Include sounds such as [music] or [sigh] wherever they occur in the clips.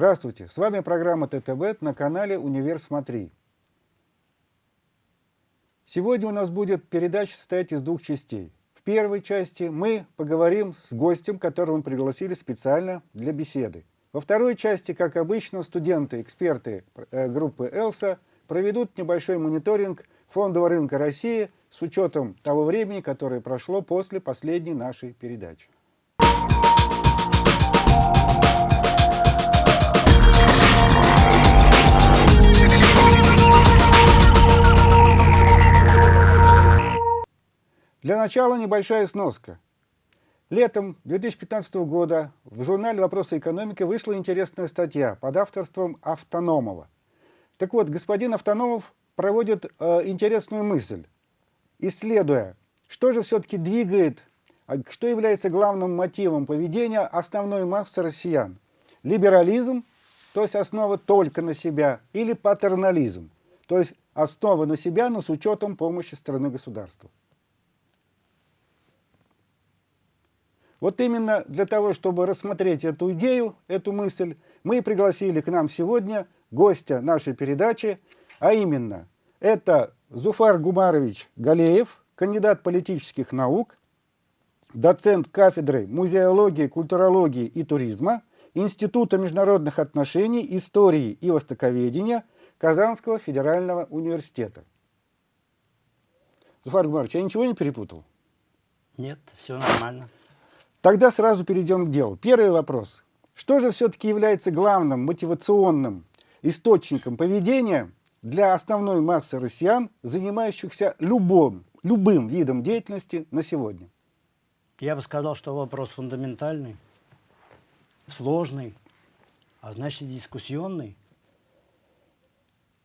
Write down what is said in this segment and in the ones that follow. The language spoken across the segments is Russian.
Здравствуйте! С вами программа ТТБ на канале «Универ Смотри». Сегодня у нас будет передача состоять из двух частей. В первой части мы поговорим с гостем, которого мы пригласили специально для беседы. Во второй части, как обычно, студенты, эксперты э, группы «Элса» проведут небольшой мониторинг фондового рынка России с учетом того времени, которое прошло после последней нашей передачи. Для начала небольшая сноска. Летом 2015 года в журнале «Вопросы экономики» вышла интересная статья под авторством Автономова. Так вот, господин Автономов проводит э, интересную мысль, исследуя, что же все-таки двигает, а что является главным мотивом поведения основной массы россиян. Либерализм, то есть основа только на себя, или патернализм, то есть основа на себя, но с учетом помощи страны государства. Вот именно для того, чтобы рассмотреть эту идею, эту мысль, мы пригласили к нам сегодня гостя нашей передачи, а именно, это Зуфар Гумарович Галеев, кандидат политических наук, доцент кафедры музеологии, культурологии и туризма Института международных отношений, истории и востоковедения Казанского федерального университета. Зуфар Гумарович, я ничего не перепутал? Нет, все нормально. Тогда сразу перейдем к делу. Первый вопрос. Что же все-таки является главным мотивационным источником поведения для основной массы россиян, занимающихся любым, любым видом деятельности на сегодня? Я бы сказал, что вопрос фундаментальный, сложный, а значит дискуссионный.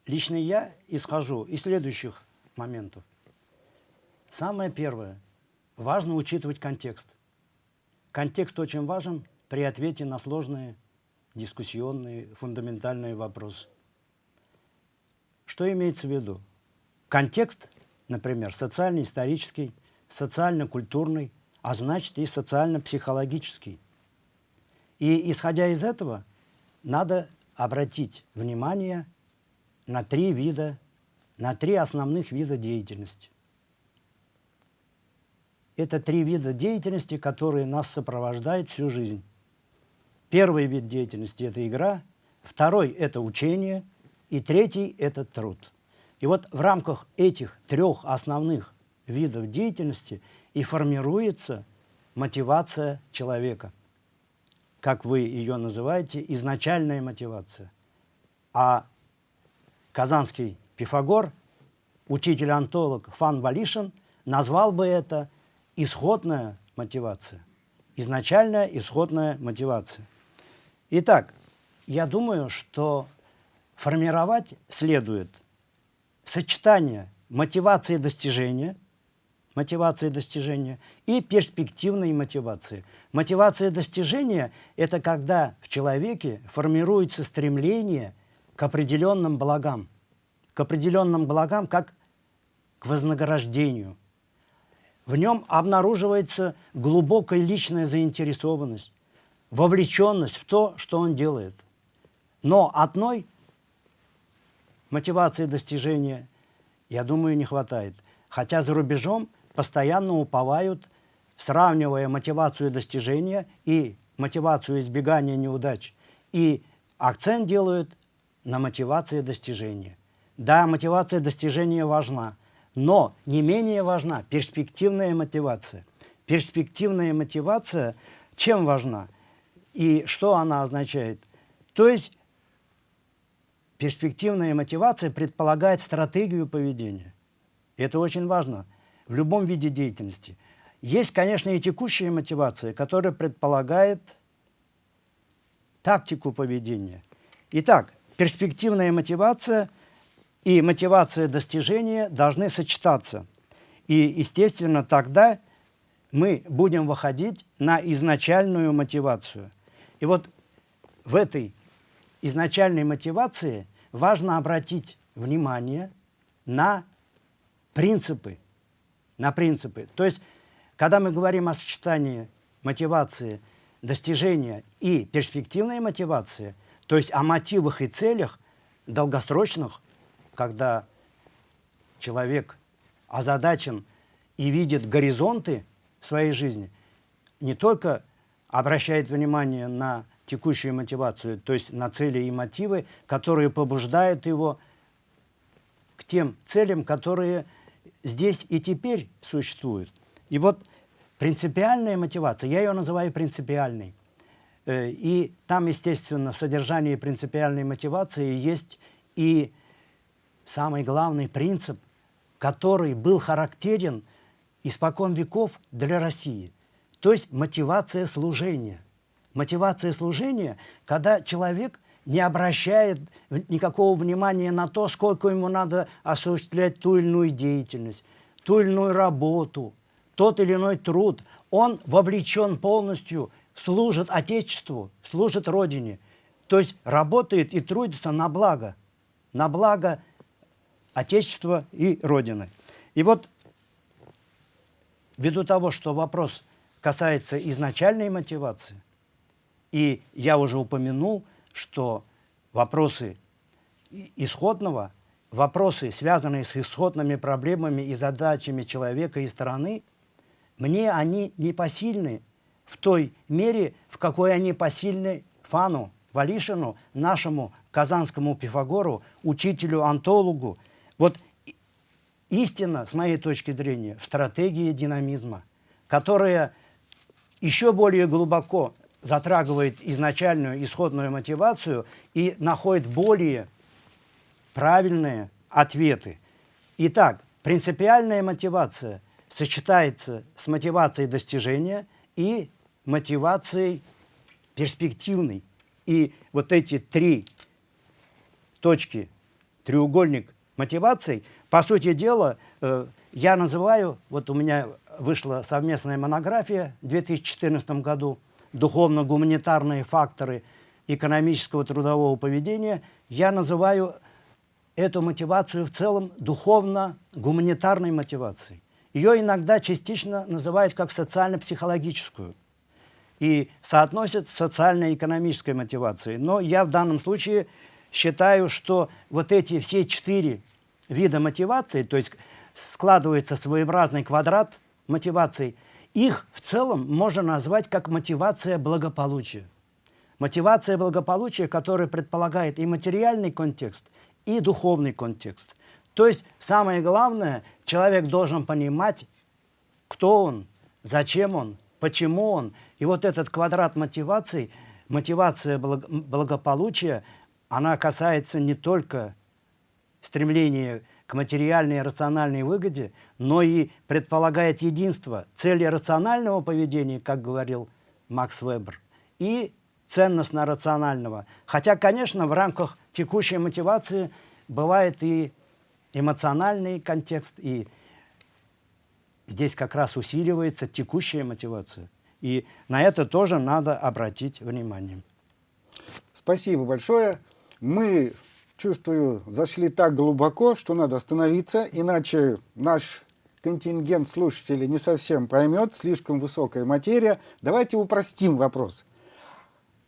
Лично я исхожу из следующих моментов. Самое первое. Важно учитывать контекст. Контекст очень важен при ответе на сложные дискуссионные, фундаментальные вопросы. Что имеется в виду? Контекст, например, социально-исторический, социально-культурный, а значит и социально-психологический. И исходя из этого, надо обратить внимание на три вида, на три основных вида деятельности. Это три вида деятельности, которые нас сопровождают всю жизнь. Первый вид деятельности – это игра, второй – это учение, и третий – это труд. И вот в рамках этих трех основных видов деятельности и формируется мотивация человека. Как вы ее называете, изначальная мотивация. А казанский Пифагор, учитель-антолог Фан Балишин, назвал бы это исходная мотивация. Изначальная исходная мотивация. Итак, я думаю, что формировать следует сочетание мотивации достижения, мотивации достижения и перспективной мотивации. Мотивация достижения – это когда в человеке формируется стремление к определенным благам, к определенным благам как к вознаграждению – в нем обнаруживается глубокая личная заинтересованность, вовлеченность в то, что он делает. Но одной мотивации достижения, я думаю, не хватает. Хотя за рубежом постоянно уповают, сравнивая мотивацию достижения и мотивацию избегания неудач. И акцент делают на мотивации достижения. Да, мотивация достижения важна – но не менее важна перспективная мотивация. Перспективная мотивация чем важна и что она означает? То есть перспективная мотивация предполагает стратегию поведения. Это очень важно в любом виде деятельности. Есть, конечно, и текущая мотивация, которая предполагает тактику поведения. Итак, перспективная мотивация – и мотивация достижения должны сочетаться. И, естественно, тогда мы будем выходить на изначальную мотивацию. И вот в этой изначальной мотивации важно обратить внимание на принципы. На принципы. То есть, когда мы говорим о сочетании мотивации, достижения и перспективной мотивации, То есть о мотивах и целях долгосрочных, когда человек озадачен и видит горизонты своей жизни, не только обращает внимание на текущую мотивацию, то есть на цели и мотивы, которые побуждают его к тем целям, которые здесь и теперь существуют. И вот принципиальная мотивация, я ее называю принципиальной. Э, и там, естественно, в содержании принципиальной мотивации есть и самый главный принцип, который был характерен испокон веков для России. То есть мотивация служения. Мотивация служения, когда человек не обращает никакого внимания на то, сколько ему надо осуществлять ту или иную деятельность, ту или иную работу, тот или иной труд. Он вовлечен полностью, служит Отечеству, служит Родине. То есть работает и трудится на благо, на благо Отечества и Родины. И вот ввиду того, что вопрос касается изначальной мотивации, и я уже упомянул, что вопросы исходного, вопросы, связанные с исходными проблемами и задачами человека и страны, мне они не посильны в той мере, в какой они посильны Фану, Валишину, нашему казанскому Пифагору, учителю-антологу. Вот истина, с моей точки зрения, в стратегии динамизма, которая еще более глубоко затрагивает изначальную исходную мотивацию и находит более правильные ответы. Итак, принципиальная мотивация сочетается с мотивацией достижения и мотивацией перспективной. И вот эти три точки, треугольник мотиваций, по сути дела, э, я называю, вот у меня вышла совместная монография в 2014 году духовно-гуманитарные факторы экономического трудового поведения, я называю эту мотивацию в целом духовно-гуманитарной мотивацией. Ее иногда частично называют как социально-психологическую и соотносят с социально-экономической мотивацией. Но я в данном случае считаю, что вот эти все четыре вида мотивации, то есть складывается своеобразный квадрат мотиваций, их в целом можно назвать как мотивация благополучия. Мотивация благополучия, которая предполагает и материальный контекст, и духовный контекст. То есть самое главное, человек должен понимать, кто он, зачем он, почему он. И вот этот квадрат мотиваций, мотивация благополучия, она касается не только стремления к материальной и рациональной выгоде, но и предполагает единство цели рационального поведения, как говорил Макс Вебер, и ценностно-рационального. Хотя, конечно, в рамках текущей мотивации бывает и эмоциональный контекст, и здесь как раз усиливается текущая мотивация. И на это тоже надо обратить внимание. Спасибо большое. Мы чувствую, зашли так глубоко, что надо остановиться, иначе наш контингент слушателей не совсем поймет, слишком высокая материя. Давайте упростим вопрос.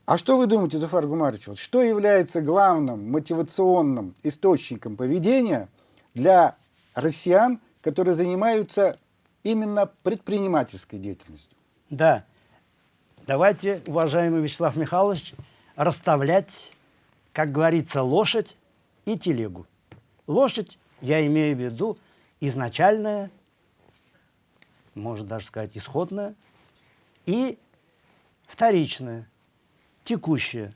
А что вы думаете, Зуфар Гумарович, вот что является главным мотивационным источником поведения для россиян, которые занимаются именно предпринимательской деятельностью? Да. Давайте, уважаемый Вячеслав Михайлович, расставлять как говорится, лошадь и телегу. Лошадь, я имею в виду, изначальная, можно даже сказать, исходная, и вторичная, текущая.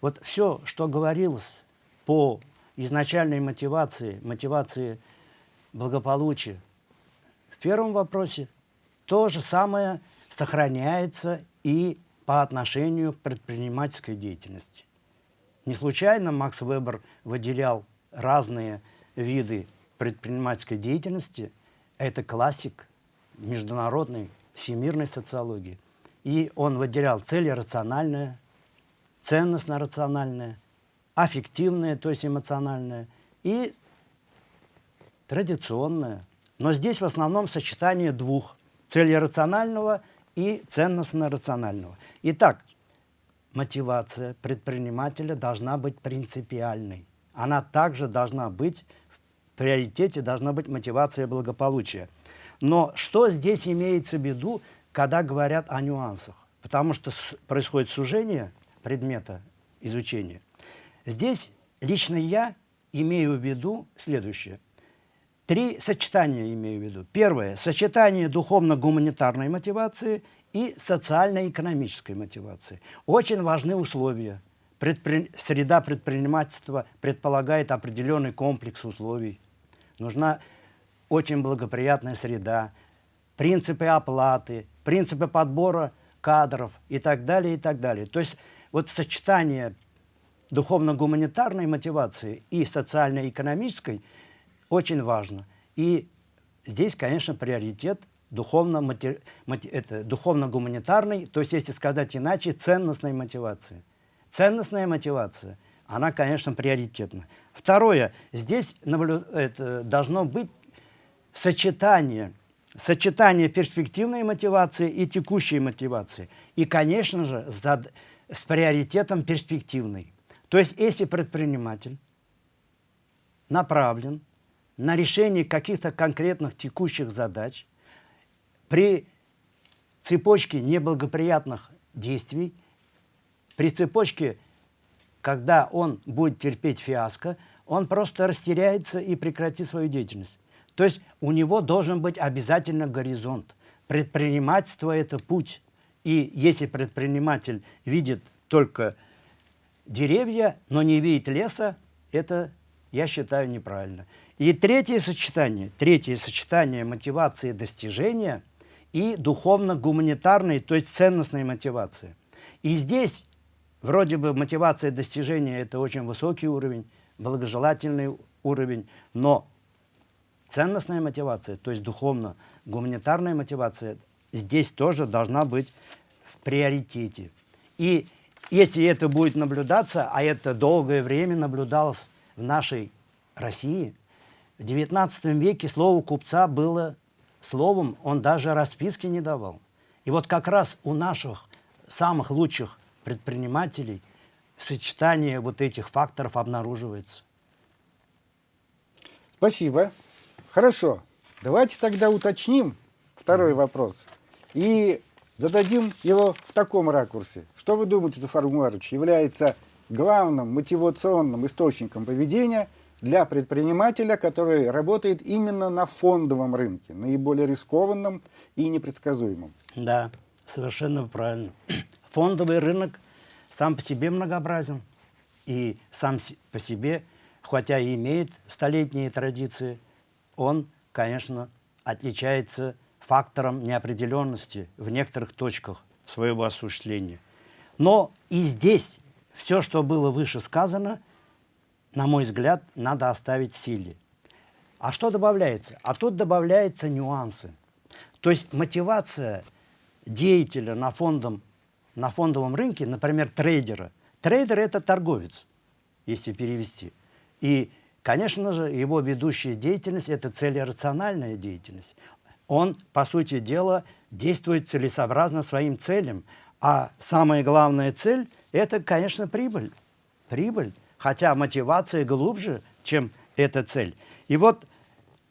Вот все, что говорилось по изначальной мотивации, мотивации благополучия, в первом вопросе то же самое сохраняется и по отношению к предпринимательской деятельности. Не случайно Макс Вебер выделял разные виды предпринимательской деятельности. Это классик международной всемирной социологии. И он выделял цели рациональные, ценностно-рациональные, аффективные, то есть эмоциональные, и традиционные. Но здесь в основном сочетание двух – цели рационального и ценностно-рационального. Итак, мотивация предпринимателя должна быть принципиальной. Она также должна быть, в приоритете должна быть мотивация благополучия. Но что здесь имеется в виду, когда говорят о нюансах? Потому что происходит сужение предмета изучения. Здесь лично я имею в виду следующее. Три сочетания имею в виду. Первое – сочетание духовно-гуманитарной мотивации и социально-экономической мотивации. Очень важны условия. Предпри... Среда предпринимательства предполагает определенный комплекс условий. Нужна очень благоприятная среда, принципы оплаты, принципы подбора кадров и так далее, и так далее. То есть вот сочетание духовно-гуманитарной мотивации и социально-экономической очень важно. И здесь, конечно, приоритет духовно-гуманитарной, духовно то есть, если сказать иначе, ценностной мотивации. Ценностная мотивация, она, конечно, приоритетна. Второе, здесь наблю... это должно быть сочетание, сочетание перспективной мотивации и текущей мотивации. И, конечно же, за... с приоритетом перспективной. То есть, если предприниматель направлен на решение каких-то конкретных текущих задач, при цепочке неблагоприятных действий, при цепочке, когда он будет терпеть фиаско, он просто растеряется и прекратит свою деятельность. То есть у него должен быть обязательно горизонт. Предпринимательство – это путь. И если предприниматель видит только деревья, но не видит леса, это, я считаю, неправильно. И третье сочетание, третье сочетание мотивации достижения – и духовно-гуманитарной, то есть ценностной мотивации. И здесь вроде бы мотивация достижения – это очень высокий уровень, благожелательный уровень, но ценностная мотивация, то есть духовно-гуманитарная мотивация, здесь тоже должна быть в приоритете. И если это будет наблюдаться, а это долгое время наблюдалось в нашей России, в XIX веке слово купца было Словом, он даже расписки не давал. И вот как раз у наших самых лучших предпринимателей сочетание вот этих факторов обнаруживается. Спасибо. Хорошо. Давайте тогда уточним второй вопрос и зададим его в таком ракурсе. Что вы думаете, Зафар является главным мотивационным источником поведения – для предпринимателя, который работает именно на фондовом рынке, наиболее рискованном и непредсказуемом. Да, совершенно правильно. [clears throat] Фондовый рынок сам по себе многообразен и сам по себе, хотя и имеет столетние традиции, он, конечно, отличается фактором неопределенности в некоторых точках своего осуществления. Но и здесь все, что было выше сказано – на мой взгляд, надо оставить силе. А что добавляется? А тут добавляются нюансы. То есть мотивация деятеля на, фондом, на фондовом рынке, например, трейдера. Трейдер – это торговец, если перевести. И, конечно же, его ведущая деятельность – это целерациональная деятельность. Он, по сути дела, действует целесообразно своим целям. А самая главная цель – это, конечно, прибыль. Прибыль хотя мотивация глубже, чем эта цель. И вот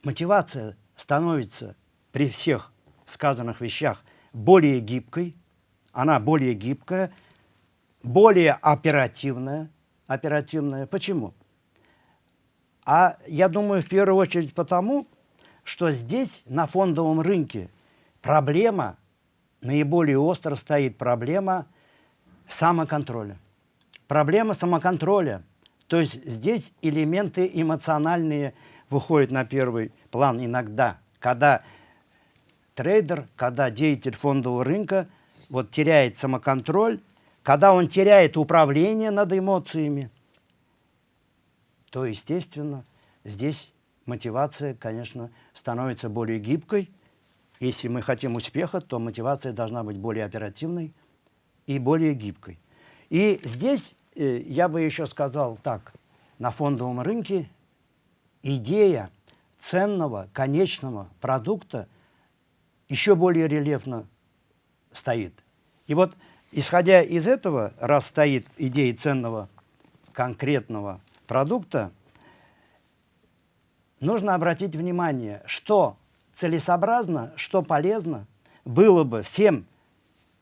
мотивация становится при всех сказанных вещах более гибкой, она более гибкая, более оперативная. Оперативная. Почему? А я думаю, в первую очередь потому, что здесь, на фондовом рынке, проблема, наиболее остро стоит проблема самоконтроля. Проблема самоконтроля – то есть здесь элементы эмоциональные выходят на первый план иногда, когда трейдер, когда деятель фондового рынка вот, теряет самоконтроль, когда он теряет управление над эмоциями, то, естественно, здесь мотивация, конечно, становится более гибкой. Если мы хотим успеха, то мотивация должна быть более оперативной и более гибкой. И здесь я бы еще сказал так, на фондовом рынке идея ценного, конечного продукта еще более рельефно стоит. И вот исходя из этого, раз стоит идея ценного конкретного продукта, нужно обратить внимание, что целесообразно, что полезно было бы всем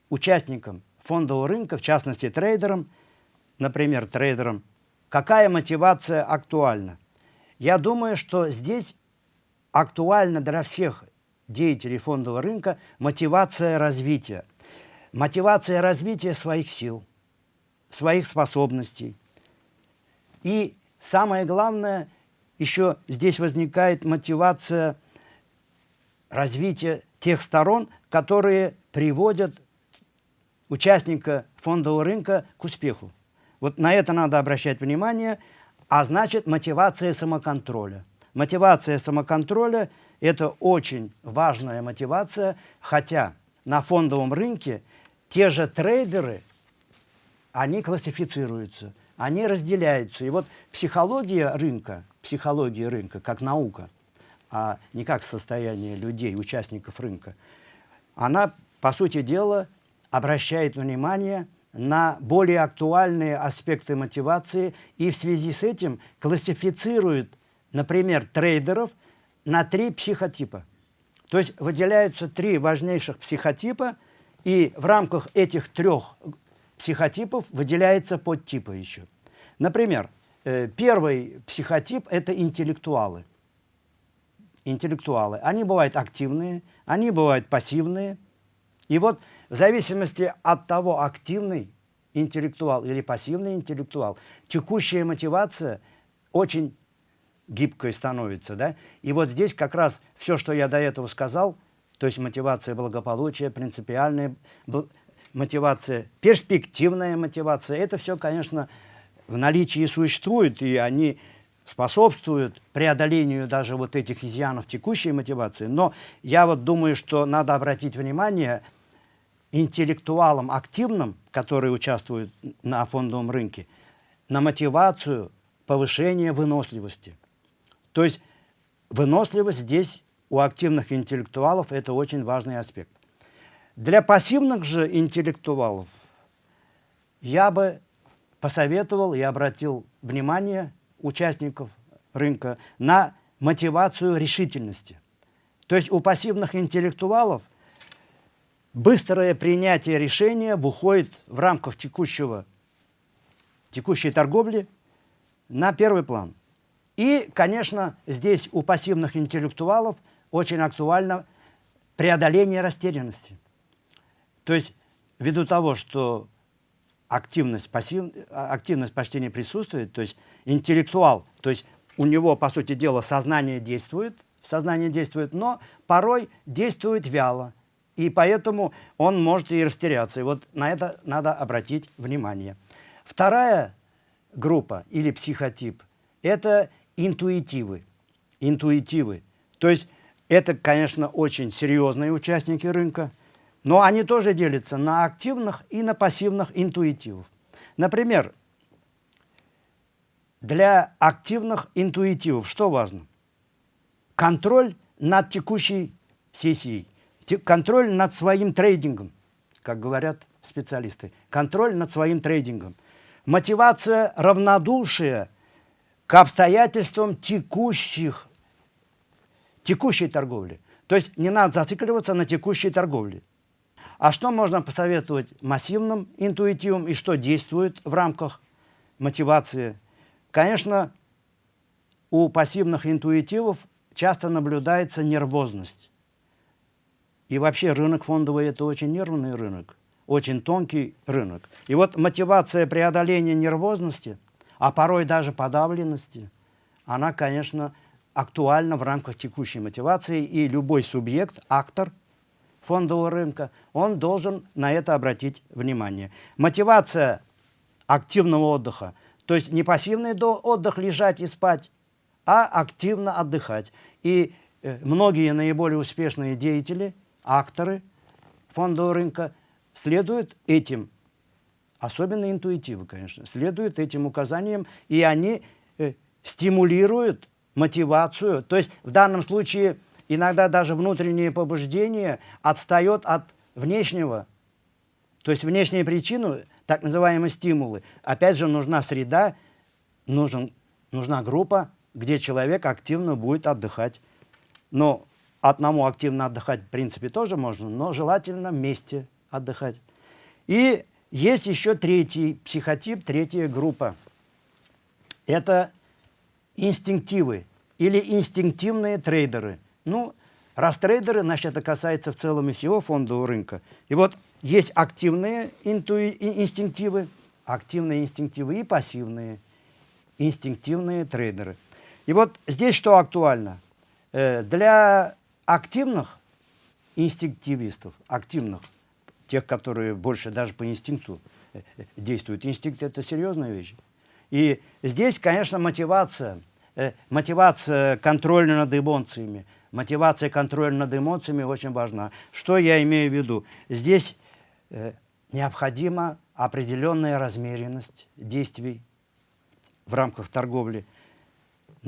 участникам фондового рынка, в частности трейдерам, например, трейдерам, какая мотивация актуальна. Я думаю, что здесь актуальна для всех деятелей фондового рынка мотивация развития. Мотивация развития своих сил, своих способностей. И самое главное, еще здесь возникает мотивация развития тех сторон, которые приводят участника фондового рынка к успеху. Вот на это надо обращать внимание, а значит мотивация самоконтроля. Мотивация самоконтроля – это очень важная мотивация, хотя на фондовом рынке те же трейдеры, они классифицируются, они разделяются. И вот психология рынка, психология рынка как наука, а не как состояние людей, участников рынка, она, по сути дела, обращает внимание на более актуальные аспекты мотивации и в связи с этим классифицирует, например, трейдеров на три психотипа. То есть выделяются три важнейших психотипа, и в рамках этих трех психотипов выделяется подтипы еще. Например, э, первый психотип – это интеллектуалы. Интеллектуалы. Они бывают активные, они бывают пассивные. И вот в зависимости от того, активный интеллектуал или пассивный интеллектуал, текущая мотивация очень гибкой становится. Да? И вот здесь как раз все, что я до этого сказал, то есть мотивация благополучия, принципиальная мотивация, перспективная мотивация, это все, конечно, в наличии существует, и они способствуют преодолению даже вот этих изъянов текущей мотивации. Но я вот думаю, что надо обратить внимание – интеллектуалам активным, которые участвуют на фондовом рынке, на мотивацию повышения выносливости. То есть выносливость здесь у активных интеллектуалов это очень важный аспект. Для пассивных же интеллектуалов я бы посоветовал и обратил внимание участников рынка на мотивацию решительности. То есть у пассивных интеллектуалов – быстрое принятие решения выходит в рамках текущего, текущей торговли на первый план. И, конечно, здесь у пассивных интеллектуалов очень актуально преодоление растерянности. То есть, ввиду того, что активность, пассив, активность почти не присутствует, то есть интеллектуал, то есть у него, по сути дела, сознание действует, сознание действует, но порой действует вяло, и поэтому он может и растеряться. И вот на это надо обратить внимание. Вторая группа или психотип – это интуитивы. Интуитивы. То есть это, конечно, очень серьезные участники рынка, но они тоже делятся на активных и на пассивных интуитивов. Например, для активных интуитивов что важно? Контроль над текущей сессией – контроль над своим трейдингом, как говорят специалисты, контроль над своим трейдингом. Мотивация равнодушия к обстоятельствам текущих, текущей торговли. То есть не надо зацикливаться на текущей торговле. А что можно посоветовать массивным интуитивам и что действует в рамках мотивации? Конечно, у пассивных интуитивов часто наблюдается нервозность. И вообще рынок фондовый – это очень нервный рынок, очень тонкий рынок. И вот мотивация преодоления нервозности, а порой даже подавленности, она, конечно, актуальна в рамках текущей мотивации, и любой субъект, актор фондового рынка, он должен на это обратить внимание. Мотивация активного отдыха, то есть не пассивный отдых, лежать и спать, а активно отдыхать. И э, многие наиболее успешные деятели – акторы фондового рынка следуют этим, особенно интуитивы, конечно, следуют этим указаниям, и они э, стимулируют мотивацию. То есть в данном случае иногда даже внутреннее побуждение отстает от внешнего. То есть внешние причины, так называемые стимулы, опять же нужна среда, нужен, нужна группа, где человек активно будет отдыхать. Но одному активно отдыхать, в принципе, тоже можно, но желательно вместе отдыхать. И есть еще третий психотип, третья группа. Это инстинктивы или инстинктивные трейдеры. Ну, раз трейдеры, значит, это касается в целом и всего фондового рынка. И вот есть активные интуи, инстинктивы, активные инстинктивы и пассивные инстинктивные трейдеры. И вот здесь что актуально? Э, для активных инстинктивистов, активных, тех, которые больше даже по инстинкту э, э, действуют. Инстинкт – это серьезная вещь. И здесь, конечно, мотивация, мотивация контроля над эмоциями, мотивация контроля над эмоциями очень важна. Что я имею в виду? Здесь необходима определенная размеренность действий в рамках торговли –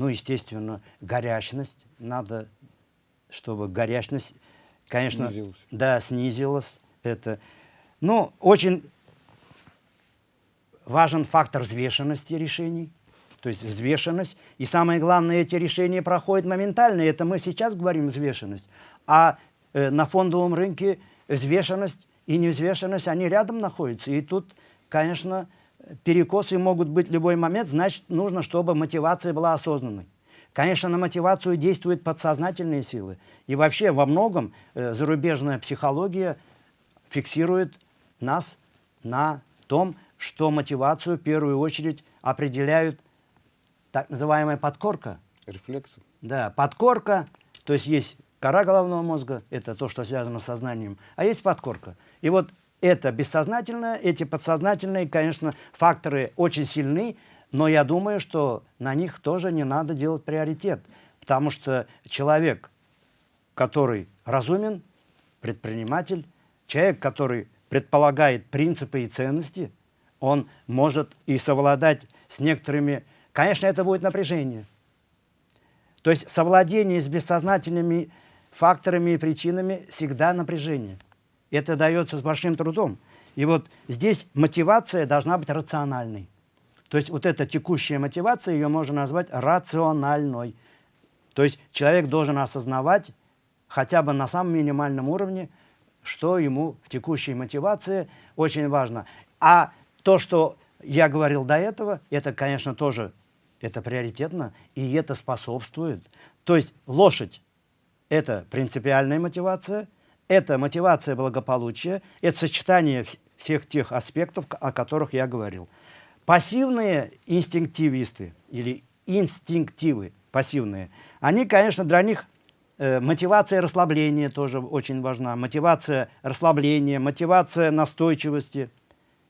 ну, естественно, горячность. Надо, чтобы горячность, конечно, снизилась. да, снизилась. Это, ну, очень важен фактор взвешенности решений. То есть взвешенность. И самое главное, эти решения проходят моментально. Это мы сейчас говорим взвешенность. А э, на фондовом рынке взвешенность и невзвешенность, они рядом находятся. И тут, конечно, перекосы могут быть в любой момент, значит, нужно, чтобы мотивация была осознанной. Конечно, на мотивацию действуют подсознательные силы. И вообще во многом э, зарубежная психология фиксирует нас на том, что мотивацию в первую очередь определяют так называемая подкорка. Рефлексы. Да, подкорка, то есть есть кора головного мозга, это то, что связано с сознанием, а есть подкорка. И вот это бессознательное, эти подсознательные, конечно, факторы очень сильны, но я думаю, что на них тоже не надо делать приоритет, потому что человек, который разумен, предприниматель, человек, который предполагает принципы и ценности, он может и совладать с некоторыми... Конечно, это будет напряжение. То есть совладение с бессознательными факторами и причинами всегда напряжение. Это дается с большим трудом. И вот здесь мотивация должна быть рациональной. То есть вот эта текущая мотивация, ее можно назвать рациональной. То есть человек должен осознавать хотя бы на самом минимальном уровне, что ему в текущей мотивации очень важно. А то, что я говорил до этого, это, конечно, тоже это приоритетно, и это способствует. То есть лошадь – это принципиальная мотивация – это мотивация благополучия, это сочетание всех тех аспектов, о которых я говорил. Пассивные инстинктивисты или инстинктивы пассивные, они, конечно, для них э, мотивация расслабления тоже очень важна, мотивация расслабления, мотивация настойчивости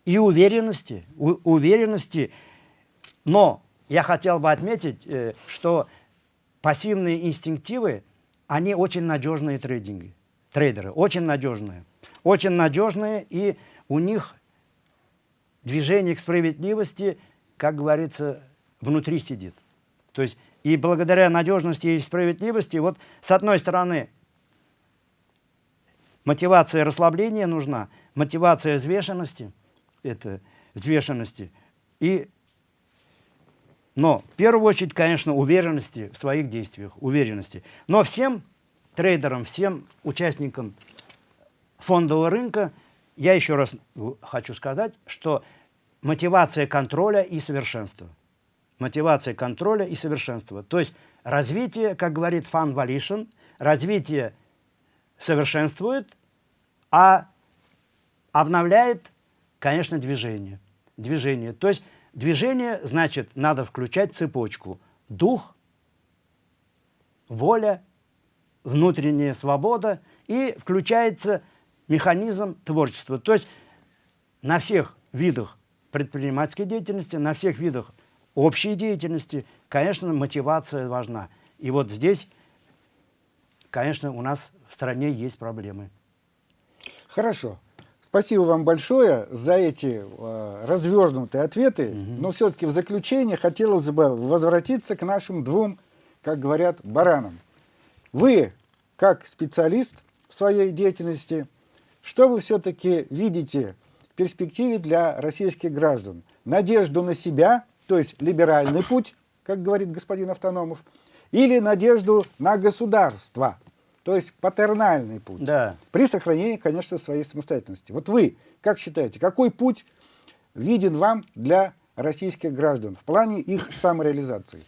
и уверенности, у, уверенности. Но я хотел бы отметить, э, что пассивные инстинктивы, они очень надежные трейдинги трейдеры, очень надежные. Очень надежные, и у них движение к справедливости, как говорится, внутри сидит. То есть и благодаря надежности и справедливости, вот с одной стороны, мотивация расслабления нужна, мотивация взвешенности, это взвешенности, и, но в первую очередь, конечно, уверенности в своих действиях, уверенности. Но всем трейдерам, всем участникам фондового рынка, я еще раз хочу сказать, что мотивация контроля и совершенства. Мотивация контроля и совершенства. То есть развитие, как говорит Фан Валишин, развитие совершенствует, а обновляет, конечно, движение. Движение. То есть движение, значит, надо включать цепочку. Дух, воля внутренняя свобода и включается механизм творчества. То есть на всех видах предпринимательской деятельности, на всех видах общей деятельности, конечно, мотивация важна. И вот здесь, конечно, у нас в стране есть проблемы. Хорошо. Спасибо вам большое за эти э, развернутые ответы. Угу. Но все-таки в заключение хотелось бы возвратиться к нашим двум, как говорят, баранам. Вы, как специалист в своей деятельности, что вы все-таки видите перспективе для российских граждан? Надежду на себя, то есть либеральный путь, как говорит господин Автономов, или надежду на государство, то есть патернальный путь, да. при сохранении, конечно, своей самостоятельности. Вот вы, как считаете, какой путь виден вам для российских граждан в плане их самореализации?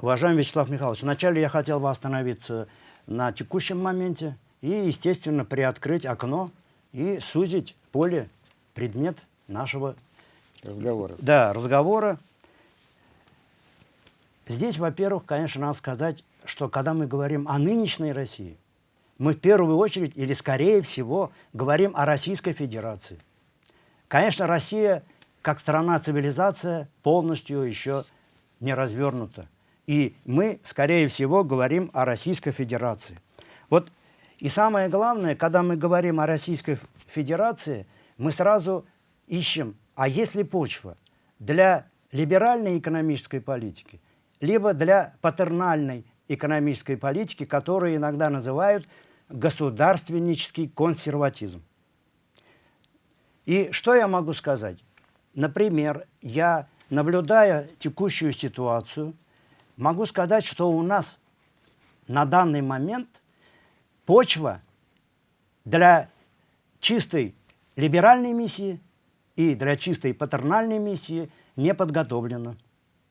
Уважаемый Вячеслав Михайлович, вначале я хотел бы остановиться на текущем моменте и, естественно, приоткрыть окно и сузить поле, предмет нашего разговора. Да, разговора. Здесь, во-первых, конечно, надо сказать, что когда мы говорим о нынешней России, мы в первую очередь, или скорее всего, говорим о Российской Федерации. Конечно, Россия, как страна-цивилизация, полностью еще не развернута. И мы, скорее всего, говорим о Российской Федерации. Вот и самое главное, когда мы говорим о Российской Федерации, мы сразу ищем, а есть ли почва для либеральной экономической политики, либо для патернальной экономической политики, которую иногда называют государственнический консерватизм. И что я могу сказать? Например, я, наблюдая текущую ситуацию, могу сказать, что у нас на данный момент почва для чистой либеральной миссии и для чистой патернальной миссии не подготовлена.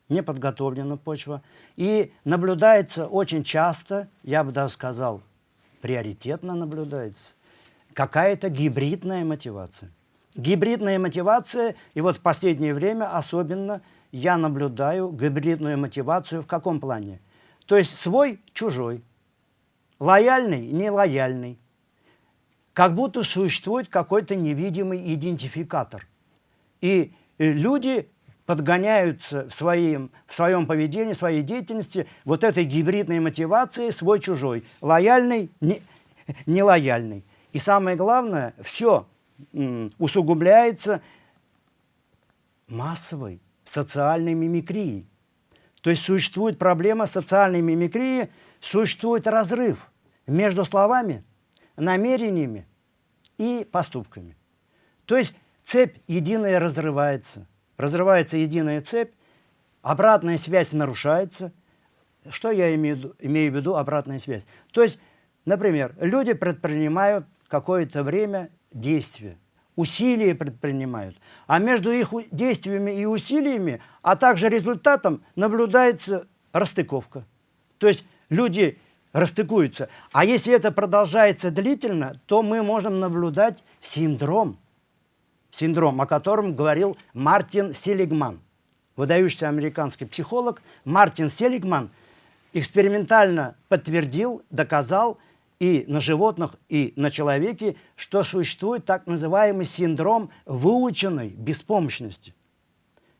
Не подготовлена почва. И наблюдается очень часто, я бы даже сказал, приоритетно наблюдается, какая-то гибридная мотивация. Гибридная мотивация, и вот в последнее время особенно я наблюдаю гибридную мотивацию в каком плане? То есть свой-чужой, лояльный, нелояльный. Как будто существует какой-то невидимый идентификатор. И люди подгоняются в своем, в своем поведении, в своей деятельности вот этой гибридной мотивацией свой-чужой, лояльный, не, [laughs] нелояльный. И самое главное, все усугубляется массовой социальной мимикрией. То есть существует проблема социальной мимикрии, существует разрыв между словами, намерениями и поступками. То есть цепь единая разрывается. Разрывается единая цепь, обратная связь нарушается. Что я имею, имею в виду обратная связь? То есть, например, люди предпринимают какое-то время действия усилия предпринимают. А между их действиями и усилиями, а также результатом наблюдается расстыковка. То есть люди расстыкуются. А если это продолжается длительно, то мы можем наблюдать синдром. Синдром, о котором говорил Мартин Селигман. Выдающийся американский психолог Мартин Селигман экспериментально подтвердил, доказал, и на животных, и на человеке, что существует так называемый синдром выученной беспомощности.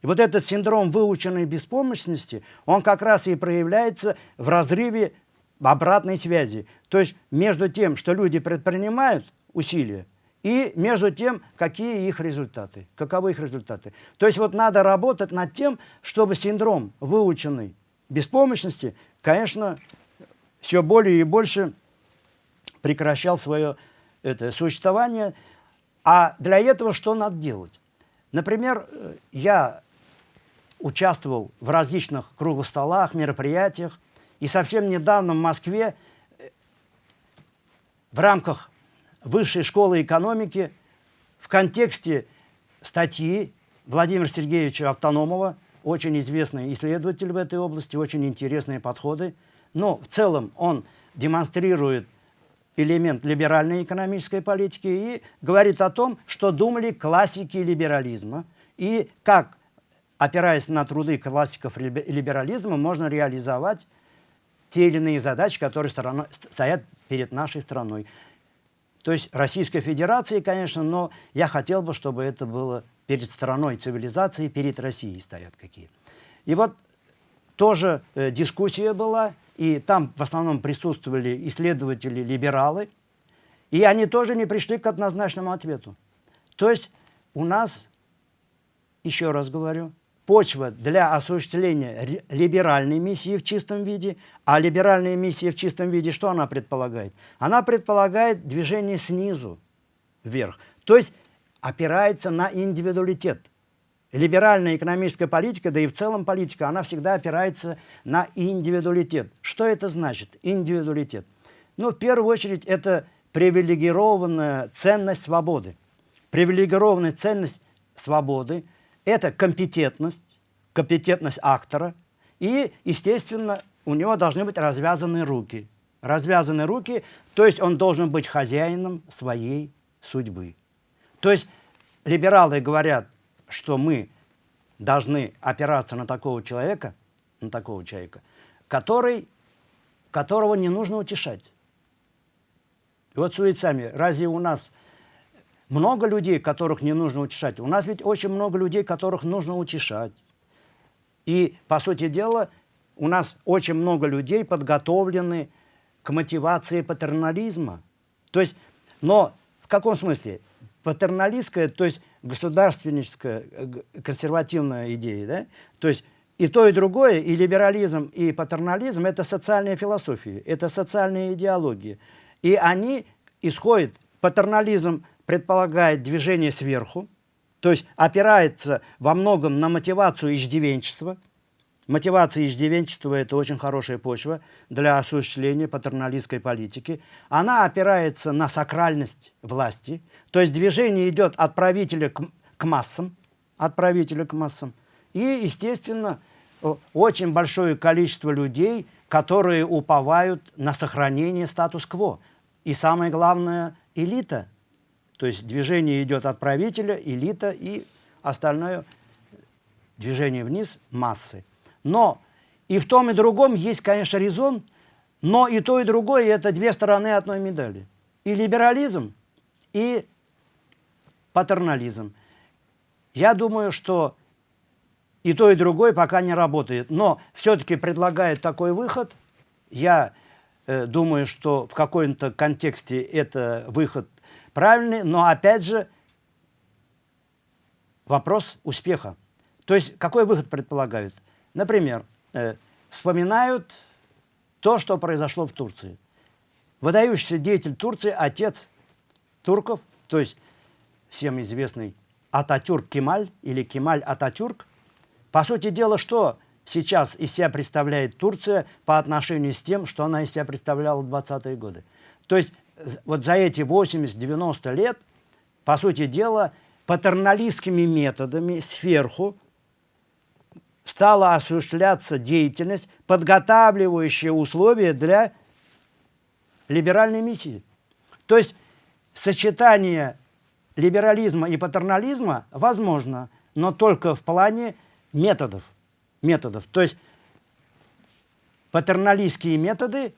И вот этот синдром выученной беспомощности, он как раз и проявляется в разрыве обратной связи. То есть между тем, что люди предпринимают усилия, и между тем, какие их результаты, каковы их результаты. То есть вот надо работать над тем, чтобы синдром выученной беспомощности, конечно, все более и больше прекращал свое это, существование. А для этого что надо делать? Например, э, я участвовал в различных круглых столах, мероприятиях, и совсем недавно в Москве э, в рамках Высшей школы экономики в контексте статьи Владимира Сергеевича Автономова, очень известный исследователь в этой области, очень интересные подходы, но в целом он демонстрирует элемент либеральной экономической политики и говорит о том, что думали классики либерализма и как, опираясь на труды классиков либерализма, можно реализовать те или иные задачи, которые сторона, стоят перед нашей страной. То есть Российской Федерации, конечно, но я хотел бы, чтобы это было перед страной цивилизации, перед Россией стоят какие. И вот тоже э, дискуссия была, и там в основном присутствовали исследователи-либералы, и они тоже не пришли к однозначному ответу. То есть у нас, еще раз говорю, почва для осуществления либеральной миссии в чистом виде, а либеральная миссия в чистом виде, что она предполагает? Она предполагает движение снизу вверх. То есть опирается на индивидуалитет. Либеральная экономическая политика, да и в целом политика, она всегда опирается на индивидуалитет. Что это значит, индивидуалитет? Ну, в первую очередь, это привилегированная ценность свободы. Привилегированная ценность свободы – это компетентность, компетентность актора, и, естественно, у него должны быть развязаны руки. Развязаны руки, то есть он должен быть хозяином своей судьбы. То есть либералы говорят, что мы должны опираться на такого человека, на такого человека, который, которого не нужно утешать. И вот судите сами, разве у нас много людей, которых не нужно утешать? У нас ведь очень много людей, которых нужно утешать. И, по сути дела, у нас очень много людей подготовлены к мотивации патернализма. То есть, но в каком смысле? Патерналистская, то есть государственническая, консервативная идея, да? То есть и то, и другое, и либерализм, и патернализм – это социальная философия, это социальная идеология. И они исходят, патернализм предполагает движение сверху, то есть опирается во многом на мотивацию иждивенчества. Мотивация иждивенчества – это очень хорошая почва для осуществления патерналистской политики. Она опирается на сакральность власти, то есть движение идет от правителя к, к массам, от правителя к массам. И, естественно, очень большое количество людей, которые уповают на сохранение статус-кво. И самое главное – элита. То есть движение идет от правителя, элита и остальное движение вниз – массы. Но и в том, и другом есть, конечно, резон, но и то, и другое – это две стороны одной медали. И либерализм, и патернализм. Я думаю, что и то, и другое пока не работает. Но все-таки предлагает такой выход. Я Э, думаю, что в каком-то контексте это выход правильный, но опять же вопрос успеха. То есть какой выход предполагают? Например, э, вспоминают то, что произошло в Турции. Выдающийся деятель Турции, отец турков, то есть всем известный Ататюрк Кемаль или Кемаль Ататюрк, по сути дела, что сейчас из себя представляет Турция по отношению с тем, что она из себя представляла в 20-е годы. То есть вот за эти 80-90 лет, по сути дела, патерналистскими методами сверху стала осуществляться деятельность, подготавливающая условия для либеральной миссии. То есть сочетание либерализма и патернализма возможно, но только в плане методов методов. То есть патерналистские методы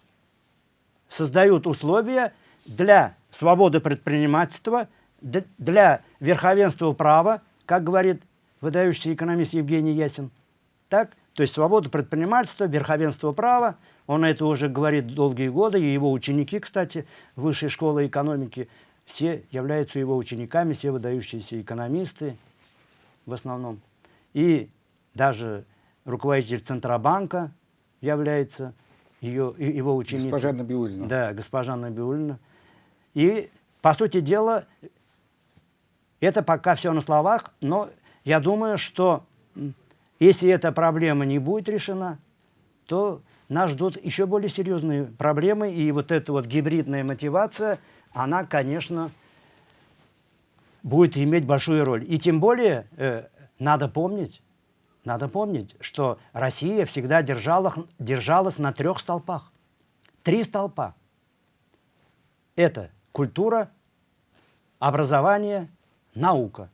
создают условия для свободы предпринимательства, для верховенства права, как говорит выдающийся экономист Евгений Ясин. Так? То есть свобода предпринимательства, верховенство права, он это уже говорит долгие годы, и его ученики, кстати, высшей школы экономики, все являются его учениками, все выдающиеся экономисты в основном. И даже руководитель Центробанка является ее, его ученицей. Госпожа Набиулина. Да, госпожа Набиулина. И, по сути дела, это пока все на словах, но я думаю, что если эта проблема не будет решена, то нас ждут еще более серьезные проблемы, и вот эта вот гибридная мотивация, она, конечно, будет иметь большую роль. И тем более э, надо помнить, надо помнить, что Россия всегда держала, держалась на трех столпах. Три столпа. Это культура, образование, наука.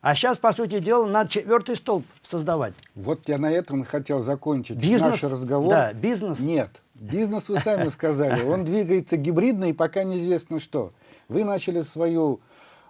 А сейчас, по сути дела, надо четвертый столб создавать. Вот я на этом хотел закончить бизнес, наш разговор. Да, бизнес. Нет, бизнес вы сами [laughs] сказали. Он двигается гибридно и пока неизвестно что. Вы начали свою,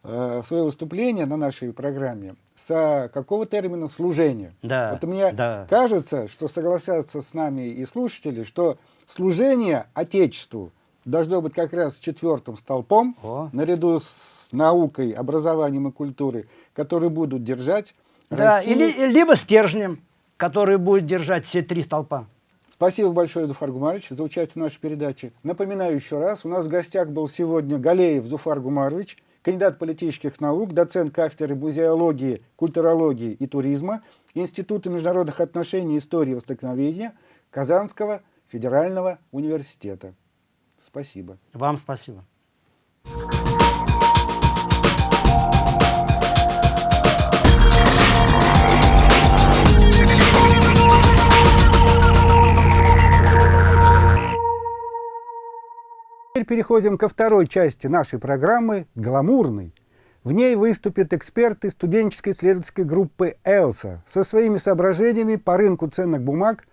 э, свое выступление на нашей программе с какого термина служения. Да, вот мне да. кажется, что согласятся с нами и слушатели, что служение Отечеству должно быть как раз четвертым столпом, О. наряду с наукой, образованием и культурой, которые будут держать да, Россию... или, либо стержнем, который будет держать все три столпа. Спасибо большое, Зуфар Гумарович, за участие в нашей передаче. Напоминаю еще раз, у нас в гостях был сегодня Галеев Зуфар Гумарович, кандидат политических наук, доцент кафедры музеологии, культурологии и туризма Института международных отношений и истории востоковедения Казанского федерального университета. Спасибо. Вам спасибо. Теперь переходим ко второй части нашей программы «Гламурный». В ней выступят эксперты студенческой исследовательской группы «Элса» со своими соображениями по рынку ценных бумаг,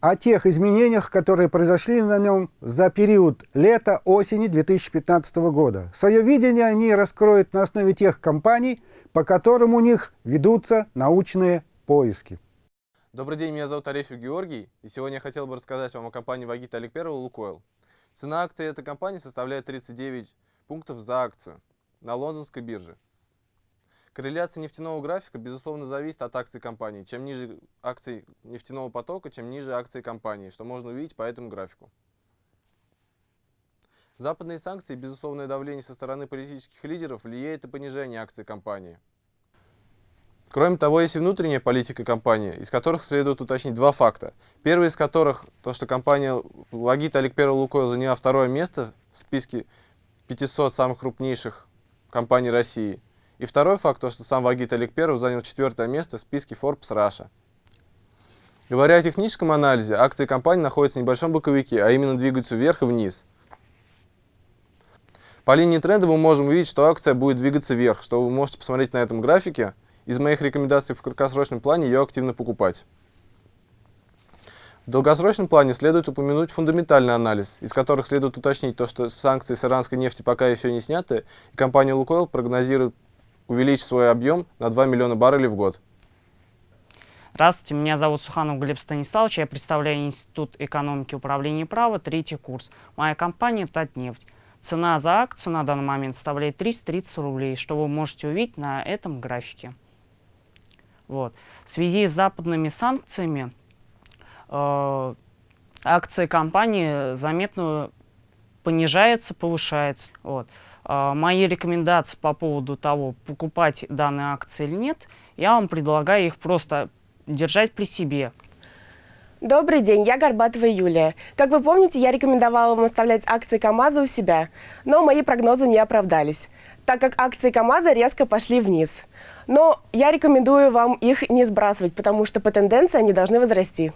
о тех изменениях, которые произошли на нем за период лета-осени 2015 года. Свое видение они раскроют на основе тех компаний, по которым у них ведутся научные поиски. Добрый день, меня зовут Арефьев Георгий, и сегодня я хотел бы рассказать вам о компании Вагита Олег Первого «Лукойл». Цена акции этой компании составляет 39 пунктов за акцию на лондонской бирже. Корреляция нефтяного графика, безусловно, зависит от акций компании. Чем ниже акций нефтяного потока, чем ниже акции компании, что можно увидеть по этому графику. Западные санкции и безусловное давление со стороны политических лидеров влияет на понижение акций компании. Кроме того, есть и внутренняя политика компании, из которых следует уточнить два факта. Первый из которых, то, что компания Логит Олег Первый Лукойл заняла второе место в списке 500 самых крупнейших компаний России. И второй факт, то, что сам Вагит Олег Первый занял четвертое место в списке Forbes Russia. Говоря о техническом анализе, акции компании находятся в небольшом боковике, а именно двигаются вверх и вниз. По линии тренда мы можем увидеть, что акция будет двигаться вверх, что вы можете посмотреть на этом графике – из моих рекомендаций в краткосрочном плане ее активно покупать. В долгосрочном плане следует упомянуть фундаментальный анализ, из которых следует уточнить то, что санкции с иранской нефти пока еще не сняты, и компания «Лукойл» прогнозирует увеличить свой объем на 2 миллиона баррелей в год. Здравствуйте, меня зовут Суханов Глеб Станиславович, я представляю Институт экономики и управления права, третий курс. Моя компания «Татнефть». Цена за акцию на данный момент составляет 330 рублей, что вы можете увидеть на этом графике. Вот. В связи с западными санкциями э, акции компании заметно понижается, повышается. Вот. Э, мои рекомендации по поводу того, покупать данные акции или нет, я вам предлагаю их просто держать при себе. Добрый день, я Горбатова Юлия. Как вы помните, я рекомендовала вам оставлять акции КАМАЗа у себя, но мои прогнозы не оправдались так как акции КАМАЗа резко пошли вниз. Но я рекомендую вам их не сбрасывать, потому что по тенденции они должны возрасти.